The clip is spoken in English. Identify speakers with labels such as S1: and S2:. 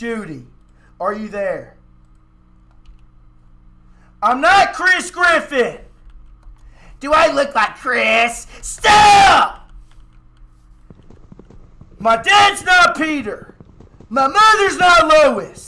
S1: Judy, are you there? I'm not Chris Griffin. Do I look like Chris? Stop! My dad's not Peter. My mother's not Lois.